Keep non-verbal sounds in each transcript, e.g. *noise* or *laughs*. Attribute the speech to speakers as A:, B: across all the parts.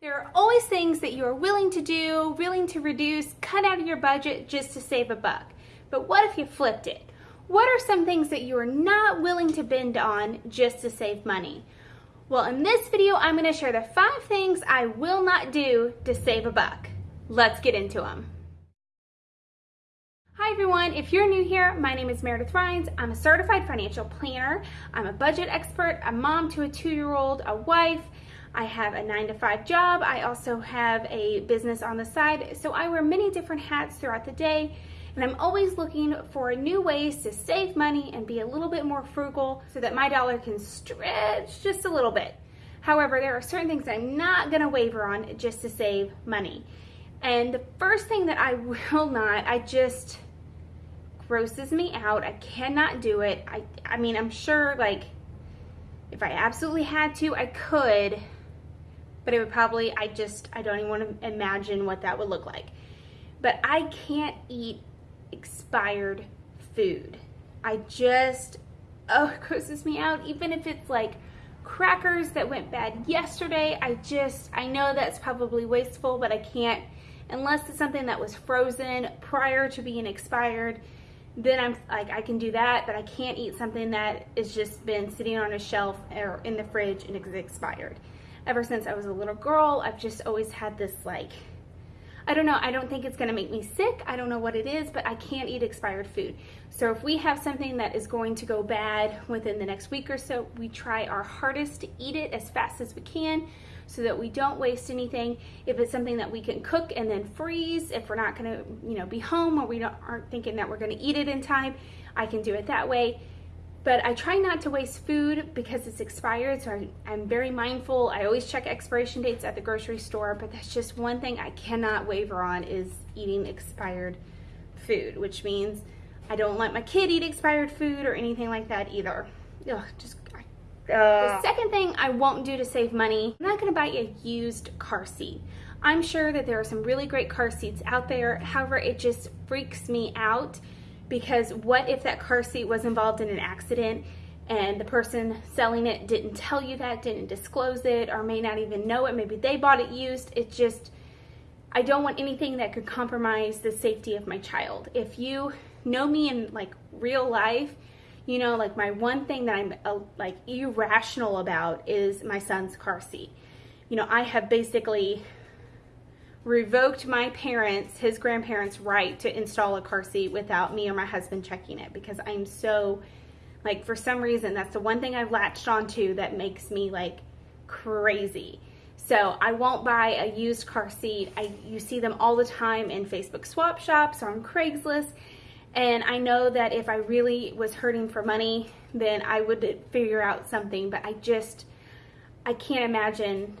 A: There are always things that you are willing to do, willing to reduce, cut out of your budget just to save a buck. But what if you flipped it? What are some things that you are not willing to bend on just to save money? Well, in this video, I'm gonna share the five things I will not do to save a buck. Let's get into them. Hi everyone, if you're new here, my name is Meredith Rhines. I'm a certified financial planner. I'm a budget expert, a mom to a two-year-old, a wife, I have a nine to five job. I also have a business on the side. So I wear many different hats throughout the day and I'm always looking for new ways to save money and be a little bit more frugal so that my dollar can stretch just a little bit. However, there are certain things I'm not gonna waver on just to save money. And the first thing that I *laughs* will not, I just grosses me out. I cannot do it. I, I mean, I'm sure like if I absolutely had to, I could, but it would probably, I just, I don't even want to imagine what that would look like. But I can't eat expired food. I just, oh, *laughs* it grosses me out. Even if it's like crackers that went bad yesterday, I just, I know that's probably wasteful, but I can't, unless it's something that was frozen prior to being expired, then I'm like, I can do that, but I can't eat something that has just been sitting on a shelf or in the fridge and it's expired ever since I was a little girl. I've just always had this like, I don't know, I don't think it's gonna make me sick. I don't know what it is, but I can't eat expired food. So if we have something that is going to go bad within the next week or so, we try our hardest to eat it as fast as we can so that we don't waste anything. If it's something that we can cook and then freeze, if we're not gonna, you know, be home or we don't aren't thinking that we're gonna eat it in time, I can do it that way but I try not to waste food because it's expired, so I, am very mindful. I always check expiration dates at the grocery store, but that's just one thing I cannot waver on is eating expired food, which means I don't let my kid eat expired food or anything like that either. Ugh, just uh. The second thing I won't do to save money, I'm not gonna buy a used car seat. I'm sure that there are some really great car seats out there. However, it just freaks me out because what if that car seat was involved in an accident and the person selling it didn't tell you that, didn't disclose it, or may not even know it. Maybe they bought it used. It just, I don't want anything that could compromise the safety of my child. If you know me in like real life, you know, like my one thing that I'm uh, like irrational about is my son's car seat. You know, I have basically revoked my parents, his grandparents' right to install a car seat without me or my husband checking it because I'm so, like, for some reason, that's the one thing I've latched onto that makes me, like, crazy. So I won't buy a used car seat. I You see them all the time in Facebook swap shops or on Craigslist. And I know that if I really was hurting for money, then I would figure out something. But I just, I can't imagine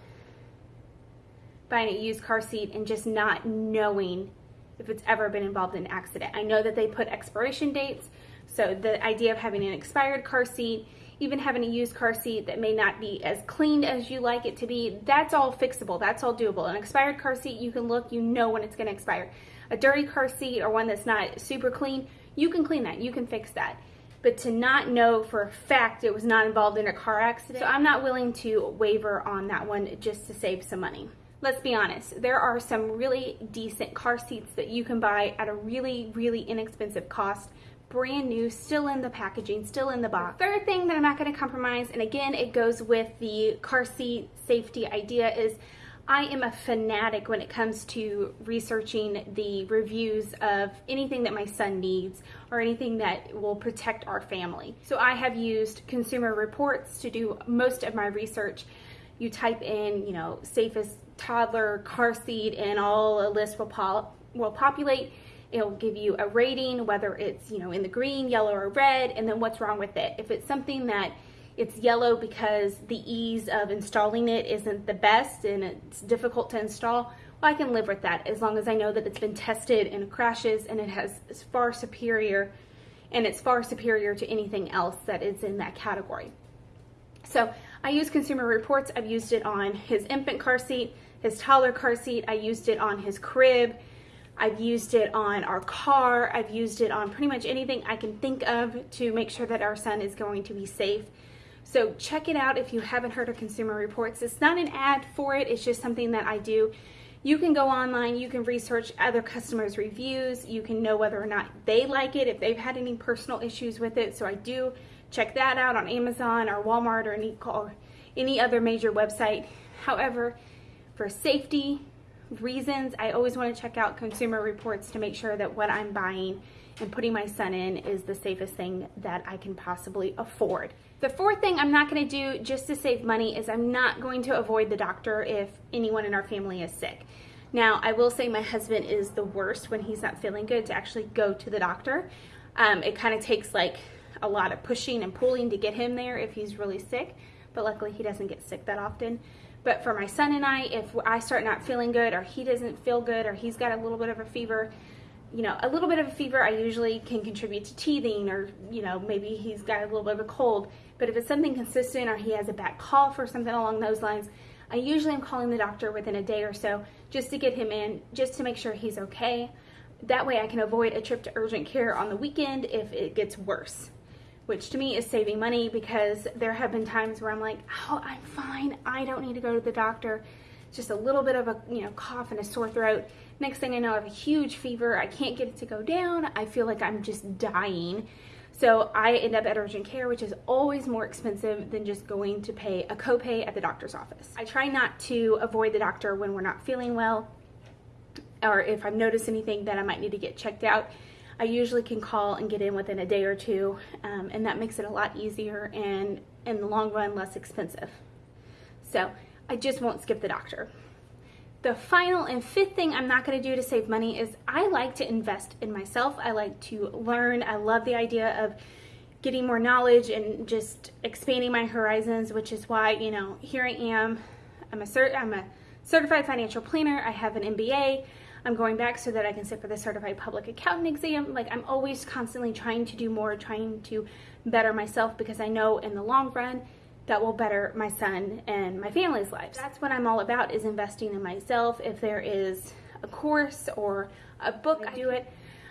A: buying a used car seat and just not knowing if it's ever been involved in an accident. I know that they put expiration dates, so the idea of having an expired car seat, even having a used car seat that may not be as cleaned as you like it to be, that's all fixable, that's all doable. An expired car seat, you can look, you know when it's gonna expire. A dirty car seat or one that's not super clean, you can clean that, you can fix that. But to not know for a fact it was not involved in a car accident, so I'm not willing to waver on that one just to save some money let's be honest, there are some really decent car seats that you can buy at a really, really inexpensive cost brand new, still in the packaging, still in the box. Third thing that I'm not gonna compromise, and again, it goes with the car seat safety idea is I am a fanatic when it comes to researching the reviews of anything that my son needs or anything that will protect our family. So I have used Consumer Reports to do most of my research. You type in, you know, safest toddler car seat and all a list will pop will populate. It'll give you a rating whether it's you know in the green yellow or red and then what's wrong with it. If it's something that it's yellow because the ease of installing it isn't the best and it's difficult to install well I can live with that as long as I know that it's been tested and crashes and it has far superior and it's far superior to anything else that is in that category. So I use Consumer Reports I've used it on his infant car seat his toddler car seat. I used it on his crib. I've used it on our car. I've used it on pretty much anything I can think of to make sure that our son is going to be safe. So check it out if you haven't heard of Consumer Reports. It's not an ad for it, it's just something that I do. You can go online, you can research other customers' reviews, you can know whether or not they like it, if they've had any personal issues with it. So I do check that out on Amazon or Walmart or any, or any other major website. However, for safety reasons, I always want to check out Consumer Reports to make sure that what I'm buying and putting my son in is the safest thing that I can possibly afford. The fourth thing I'm not going to do just to save money is I'm not going to avoid the doctor if anyone in our family is sick. Now, I will say my husband is the worst when he's not feeling good to actually go to the doctor. Um, it kind of takes like a lot of pushing and pulling to get him there if he's really sick, but luckily he doesn't get sick that often. But for my son and I, if I start not feeling good or he doesn't feel good or he's got a little bit of a fever, you know, a little bit of a fever I usually can contribute to teething or, you know, maybe he's got a little bit of a cold. But if it's something consistent or he has a bad cough or something along those lines, I usually am calling the doctor within a day or so just to get him in, just to make sure he's okay. That way I can avoid a trip to urgent care on the weekend if it gets worse, which to me is saving money because there have been times where I'm like, oh, I'm fine. I don't need to go to the doctor. Just a little bit of a, you know, cough and a sore throat Next thing I know, I have a huge fever. I can't get it to go down. I feel like I'm just dying. So I end up at urgent care, which is always more expensive than just going to pay a copay at the doctor's office. I try not to avoid the doctor when we're not feeling well or if I've noticed anything that I might need to get checked out. I usually can call and get in within a day or two, um, and that makes it a lot easier and in the long run less expensive. So I just won't skip the doctor. The final and fifth thing I'm not going to do to save money is I like to invest in myself. I like to learn. I love the idea of getting more knowledge and just expanding my horizons, which is why, you know, here I am. I'm a cert I'm a certified financial planner. I have an MBA. I'm going back so that I can sit for the certified public accountant exam. Like I'm always constantly trying to do more, trying to better myself because I know in the long run that will better my son and my family's lives. That's what I'm all about is investing in myself. If there is a course or a book, I do it.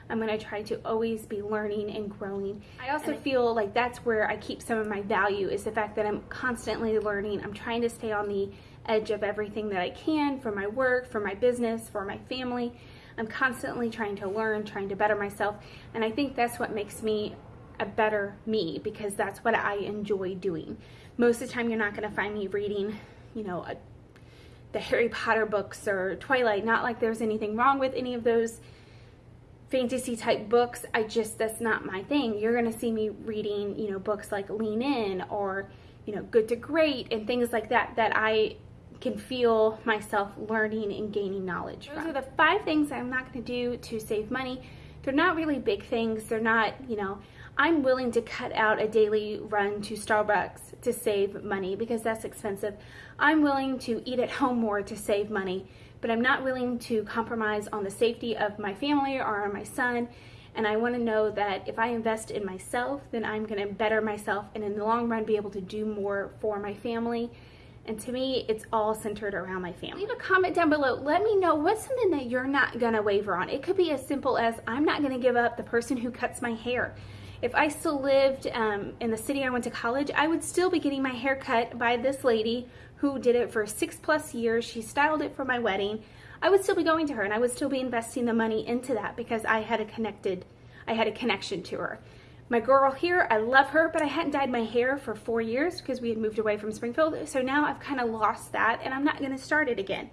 A: I'm going to try to always be learning and growing. I also feel like that's where I keep some of my value is the fact that I'm constantly learning. I'm trying to stay on the edge of everything that I can for my work, for my business, for my family. I'm constantly trying to learn, trying to better myself. And I think that's what makes me a better me because that's what I enjoy doing. Most of the time, you're not going to find me reading, you know, a, the Harry Potter books or Twilight. Not like there's anything wrong with any of those fantasy type books. I just, that's not my thing. You're going to see me reading, you know, books like Lean In or, you know, Good to Great and things like that that I can feel myself learning and gaining knowledge Those from. are the five things I'm not going to do to save money. They're not really big things. They're not, you know, I'm willing to cut out a daily run to Starbucks to save money because that's expensive. I'm willing to eat at home more to save money, but I'm not willing to compromise on the safety of my family or on my son. And I want to know that if I invest in myself, then I'm going to better myself and in the long run be able to do more for my family. And to me, it's all centered around my family. Leave a comment down below. Let me know what's something that you're not to waver on. It could be as simple as I'm not to give up the person who cuts my hair. If I still lived um, in the city I went to college, I would still be getting my hair cut by this lady who did it for six plus years. She styled it for my wedding. I would still be going to her and I would still be investing the money into that because I had a connected, I had a connection to her. My girl here, I love her, but I hadn't dyed my hair for four years because we had moved away from Springfield. So now I've kind of lost that and I'm not going to start it again.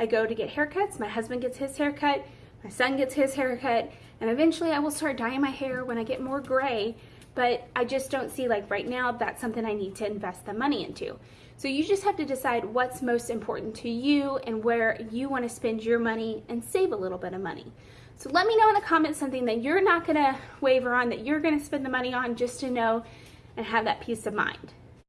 A: I go to get haircuts. My husband gets his haircut. My son gets his haircut and eventually I will start dyeing my hair when I get more gray, but I just don't see like right now that's something I need to invest the money into. So you just have to decide what's most important to you and where you want to spend your money and save a little bit of money. So let me know in the comments something that you're not to waver on, that you're to spend the money on just to know and have that peace of mind.